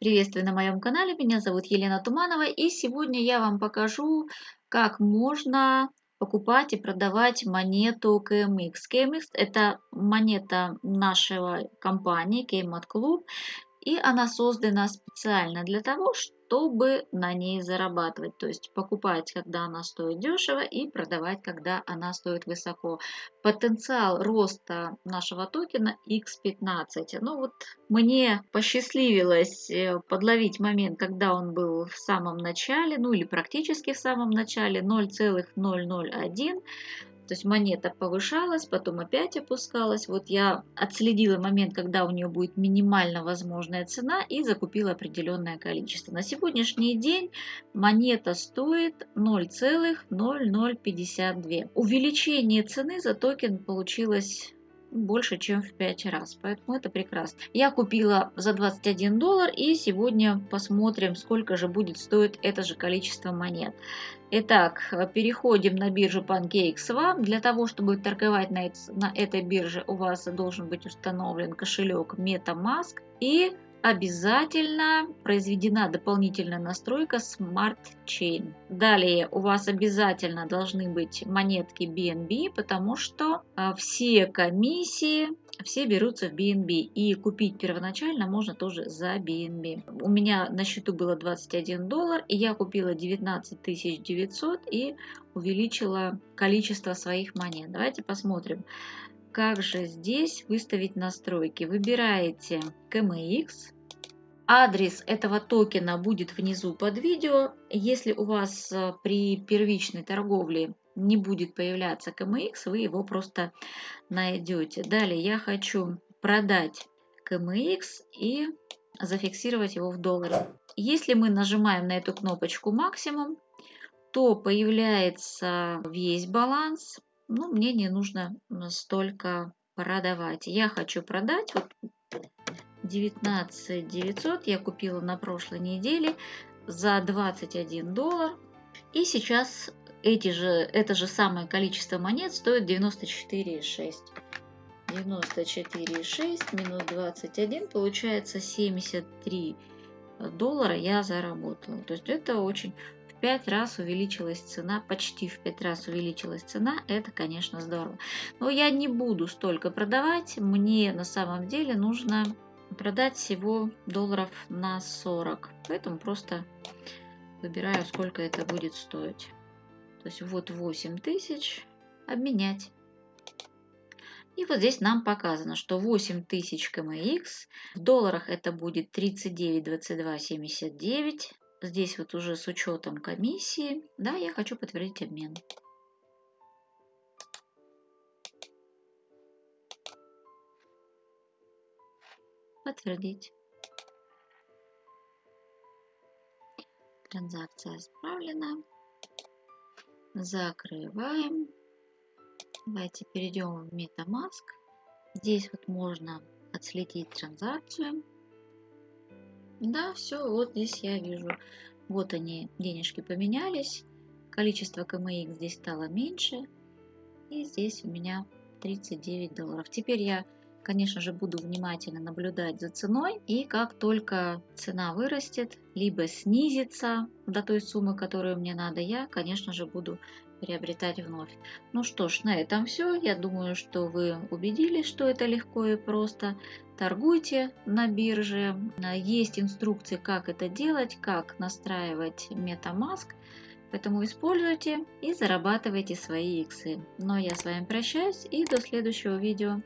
Приветствую на моем канале, меня зовут Елена Туманова и сегодня я вам покажу, как можно покупать и продавать монету KMX. KMX это монета нашего компании KMAT Club и она создана специально для того, чтобы на ней зарабатывать. То есть покупать, когда она стоит дешево и продавать, когда она стоит высоко. Потенциал роста нашего токена X15. Ну вот мне посчастливилось э, подловить момент, когда он был в самом начале, ну или практически в самом начале 0,001 то есть монета повышалась, потом опять опускалась. Вот я отследила момент, когда у нее будет минимально возможная цена и закупила определенное количество. На сегодняшний день монета стоит 0,0052. Увеличение цены за токен получилось больше, чем в 5 раз. Поэтому это прекрасно. Я купила за 21 доллар и сегодня посмотрим, сколько же будет стоить это же количество монет. Итак, переходим на биржу PancakeSwap. Для того, чтобы торговать на, на этой бирже, у вас должен быть установлен кошелек MetaMask и обязательно произведена дополнительная настройка Smart Chain. Далее у вас обязательно должны быть монетки BNB, потому что а, все комиссии все берутся в BNB. И купить первоначально можно тоже за BNB. У меня на счету было 21 доллар, и я купила 19 900 и увеличила количество своих монет. Давайте посмотрим. Как же здесь выставить настройки? Выбираете KMX. Адрес этого токена будет внизу под видео. Если у вас э, при первичной торговле не будет появляться KMX, вы его просто найдете. Далее я хочу продать KMX и зафиксировать его в долларе. Если мы нажимаем на эту кнопочку максимум, то появляется весь баланс ну, мне не нужно столько продавать. Я хочу продать вот 19 900 я купила на прошлой неделе за 21 доллар. И сейчас эти же, это же самое количество монет стоит 94,6. 94,6 минус 21 получается 73 доллара я заработала. То есть это очень 5 раз увеличилась цена, почти в 5 раз увеличилась цена, это, конечно, здорово. Но я не буду столько продавать, мне на самом деле нужно продать всего долларов на 40. Поэтому просто выбираю, сколько это будет стоить. То есть вот 8 тысяч обменять. И вот здесь нам показано, что 8000 КМХ, в долларах это будет 39,22,79 здесь вот уже с учетом комиссии, да, я хочу подтвердить обмен. Подтвердить. Транзакция исправлена. Закрываем. Давайте перейдем в MetaMask. Здесь вот можно отследить транзакцию. Да, все, вот здесь я вижу. Вот они, денежки поменялись. Количество КМХ здесь стало меньше. И здесь у меня 39 долларов. Теперь я, конечно же, буду внимательно наблюдать за ценой. И как только цена вырастет, либо снизится до той суммы, которую мне надо, я, конечно же, буду приобретать вновь. Ну что ж, на этом все. Я думаю, что вы убедились, что это легко и просто. Торгуйте на бирже. Есть инструкции, как это делать, как настраивать MetaMask. Поэтому используйте и зарабатывайте свои иксы. Но я с вами прощаюсь и до следующего видео.